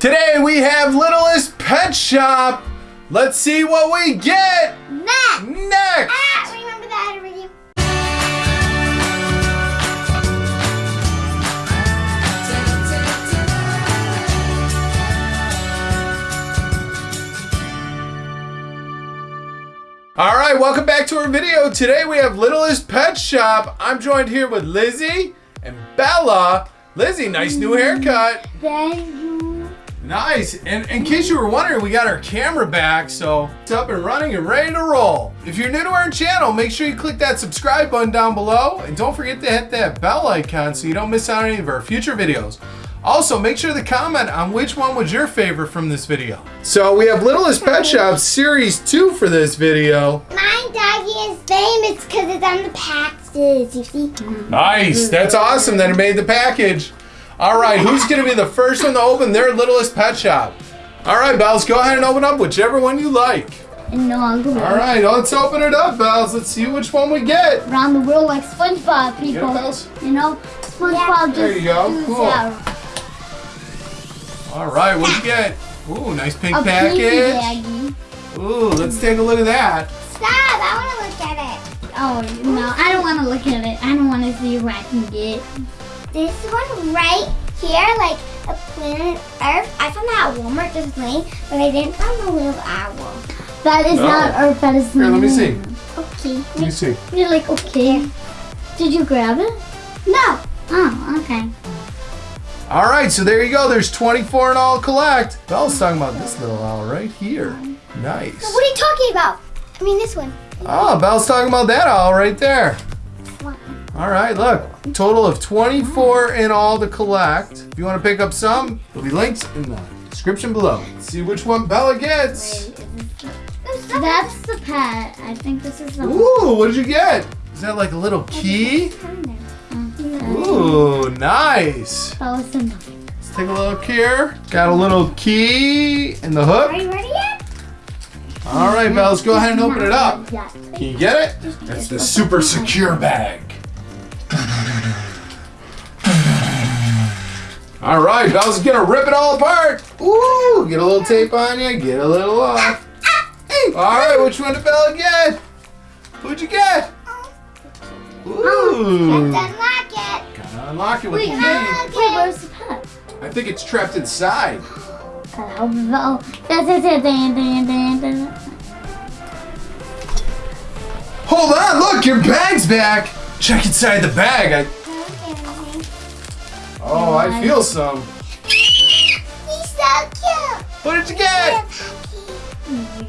Today we have Littlest Pet Shop. Let's see what we get Next. next. Ah, remember that already. All right, welcome back to our video. Today we have Littlest Pet Shop. I'm joined here with Lizzie and Bella. Lizzie, nice new haircut. Thank you. Nice. And in case you were wondering, we got our camera back, so it's up and running and ready to roll. If you're new to our channel, make sure you click that subscribe button down below and don't forget to hit that bell icon so you don't miss out on any of our future videos. Also, make sure to comment on which one was your favorite from this video. So we have Littlest Pet Shop Series 2 for this video. My doggy is famous because it's on the packages. You see? Nice. That's awesome that it made the package. All right, who's going to be the first one to open their Littlest Pet Shop? All right, Bells, go ahead and open up whichever one you like. No, I'll go All right, let's open it up, Bells. Let's see which one we get. around the world like SpongeBob, Get it, people. Bells? You know, SpongeBob just There you go. Cool. that. All right, what'd you get? Ooh, nice pink A package. pinky baggie. Ooh, let's take a look at that. Stop! I want to look at it. Oh no, I don't want to look at it. I don't want to see what I can get. This one right here, like a planet Earth. I found that at Walmart just plain, but I didn't find the little owl. That is No. not Earth. That is. Here, let me see. Okay. Let me see. You're like okay. Did you grab it? No. Oh, okay. All right, so there you go. There's 24 in all collect. Belle's talking about this little owl right here. Nice. What are you talking about? I mean this one. Ah, oh, Belle's talking about that owl right there. All right, look. Total of 24 in all to collect. If you want to pick up some, there'll be links in the description below. See which one Bella gets. That's the pet. I think this is the. Ooh, what did you get? Is that like a little key? Ooh, nice. That was the. Let's take a look here. Got a little key in the hook. Are you ready yet? All right, Bells, go ahead and open it up. Can you get it? That's the super secure bag. All right, Bells is gonna rip it all apart. Ooh, get a little tape on you, get a little off. All right, which one did Bella get? Who'd you get? Ooh, Let's unlock it. gotta unlock it with the Wait, key. wait, where's the pet? I think it's trapped inside. Oh, that's it. That's it. Hold on, look, your bag's back. Check inside the bag. I, oh, I feel some. He's so cute. What did you get?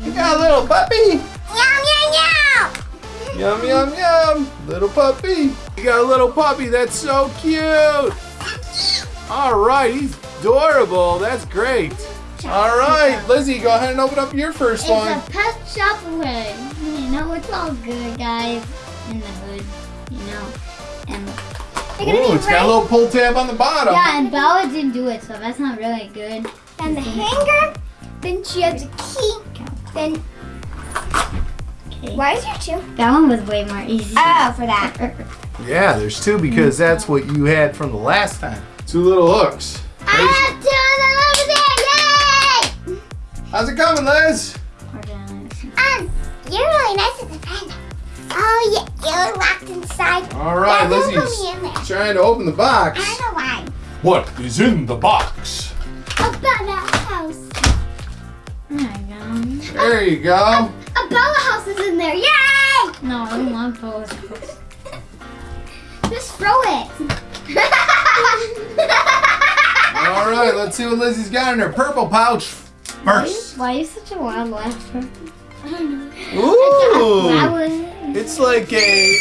You got a little puppy. Yum yum yum. Yum, yum, yum. Little puppy. You got a little puppy. That's so cute. All right, he's adorable. That's great. All right, Lizzie, go ahead and open up your first It's one. a pet shop hood. You know, it's all good, guys. In the hood, you know. And Ooh, be it's got a little pull tab on the bottom. yeah, and Bella didn't do it, so that's not really good. And the hanger. Then she has a key. Then Okay. why is there two? That one was way more easy. Oh, for that. Yeah, there's two because that's what you had from the last time. Two little hooks. I have two of them over there. Yay! How's it coming, Liz? Um, you're really nice at the friend. Oh yeah, you're locked inside. All right, yeah, don't put Lizzie's me in there. trying to open the box. I don't know why. What is in the box? A Bella house. There you go. There you go. A Bella house is in there. Yay! No, I don't want Bella's house. Just throw it. All right, let's see what Lizzie's got in her purple pouch first. Why are you such a wild laugher? Ooh, Flower. It's like a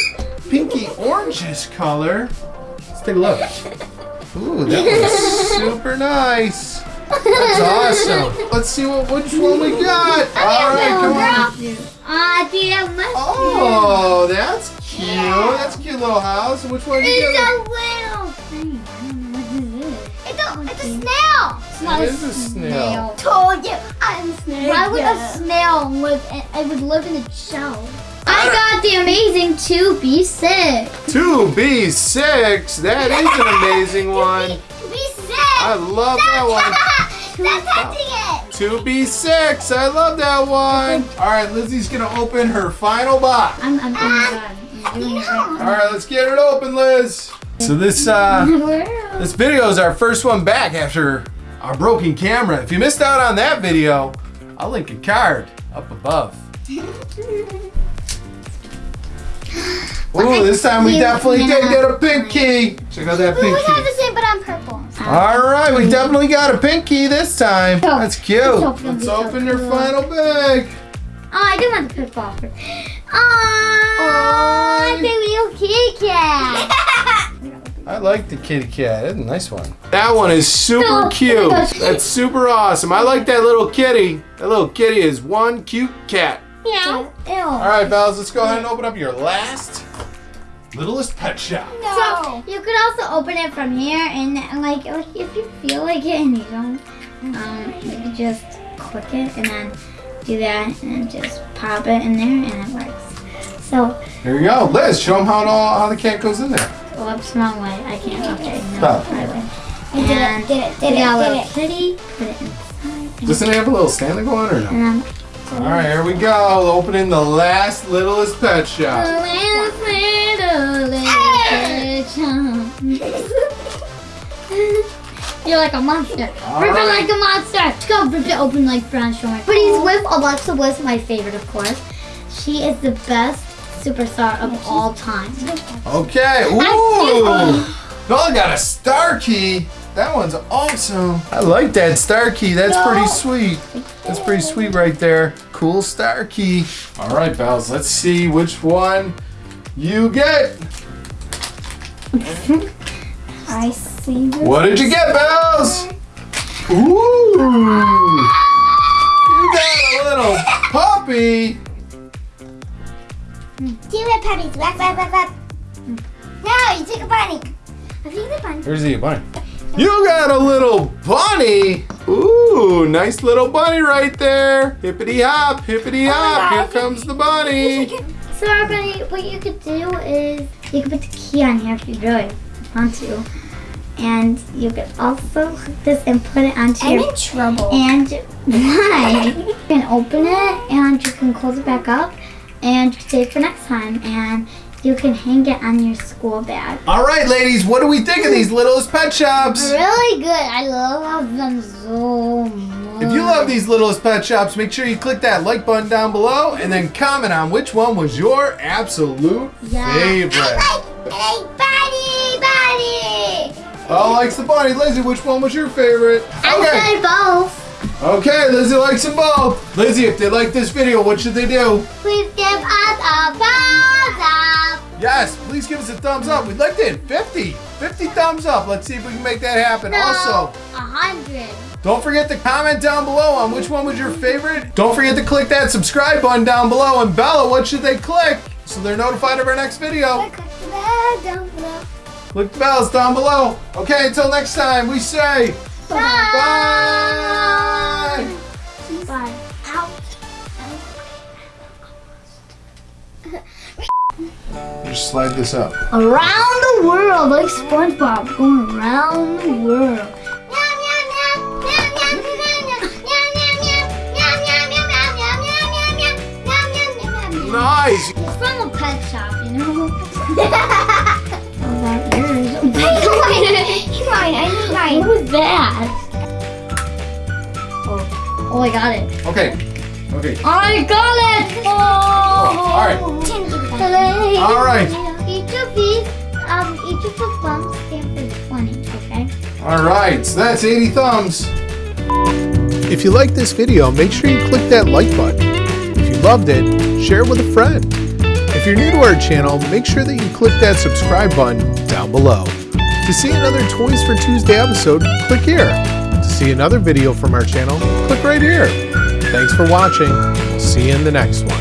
pinky orangish color. Let's take a look. Ooh, that was super nice. That's awesome. Let's see what which one we got. All right, come on. Ah, dear, my Oh, that's cute. That's a cute little house. Which one did you It's a little. thing. I don't know what. It's a, it's a snail. It's not It is a snail. Told you, a snail. Why would a snail live? In, it would live in a shell. I got the amazing two B six. 2B6. That is an amazing one. Be sick. I love that one. Stop touching it. 2B6. I love that one. All right, Lizzie's going to open her final box. I'm, I'm doing. I'm doing it All right. right, let's get it open, Liz. So this uh this video is our first one back after our broken camera. If you missed out on that video, I'll link a card up above. Ooh, this time we definitely did get a pink key. Check out that We pink have the same, but on purple. All right, we definitely got a pink key this time. That's cute. let's open Let's open up. your final bag. Oh, I do want the purple. Oh, baby little kitty cat. I like the kitty cat. That's a nice one. That one is super No, cute. my gosh. That's super awesome. I like that little kitty. That little kitty is one cute cat. Meow. Ew. All right, Bells, let's go ahead and open up your last littlest pet shop. No. So you could also open it from here, and like, like if you feel like it and you don't, um, you could just click it and then do that and just pop it in there, and it works. So, Here you go. Liz, show them how, it all, how the cat goes in there. Whoops, wrong way. I can't. Okay, no, Stop. right way. I did And it, did it, did it, did it. kitty. Put it inside. Doesn't it have a little stand to go on or no? And then All right, here we go. Opening the last littlest pet shop. You're like a monster. All rip right. it like a monster. Go rip it open like Brown Sugar. But he's with Alexa Bliss, my favorite, of course. She is the best superstar of all time. Okay. Ooh. Bella got a star key. That one's awesome. I like that star key. That's pretty sweet. That's pretty sweet right there. Cool star key. All right, Bells. Let's see which one you get. I see this. What did you get, Bells? Ooh. You got a little puppy. Two red puppies. Whack, whack, whack, whack. No, you took a bunny. I think the bunny. Here's the bunny. You got a little bunny. Ooh, nice little bunny right there. Hippity hop, hippity oh hop. Here God. comes the bunny. So everybody, what you could do is you could put the key on here if you really want to. And you could also hook this and put it onto I'm your in trouble. And why? you can open it and you can close it back up and save for next time. And you can hang it on your school bag. All right, ladies, what do we think of these littlest pet shops? Really good. I love them so much. If you love these littlest pet shops, make sure you click that like button down below and then comment on which one was your absolute Yeah. favorite. I like bunny, bunny. Oh, likes the bunny. Lizzie, which one was your favorite? I said both. Okay, Lizzie likes them both. Lizzie, if they like this video, what should they do? Please give us a thumbs up. Yes, please give us a thumbs up. We'd like to hit 50. 50 thumbs up. Let's see if we can make that happen. Also, a hundred. don't forget to comment down below on which one was your favorite. Don't forget to click that subscribe button down below. And Bella, what should they click so they're notified of our next video? Click the bell down below. Click the bells down below. Okay, until next time, we say Bye. bye. Just slide this up. Around the world, like SpongeBob, going around the world. Meow, meow, meow. Meow, meow, meow, meow. Meow, meow, meow. Meow, meow, meow, meow, meow, meow, meow, meow. Meow, meow, meow, meow, meow. Nice. It's from a pet shop, you know? oh, that yours. Mine, I mine. What was that? Oh, oh, I got it. Okay. Okay. I got it! Oh! all right. Hooray. All right. Each of these, um, each of the thumbs stand for 20, okay? All right. So that's 80 thumbs. If you like this video, make sure you click that like button. If you loved it, share it with a friend. If you're new to our channel, make sure that you click that subscribe button down below. To see another Toys for Tuesday episode, click here. To see another video from our channel, click right here. Thanks for watching. See you in the next one.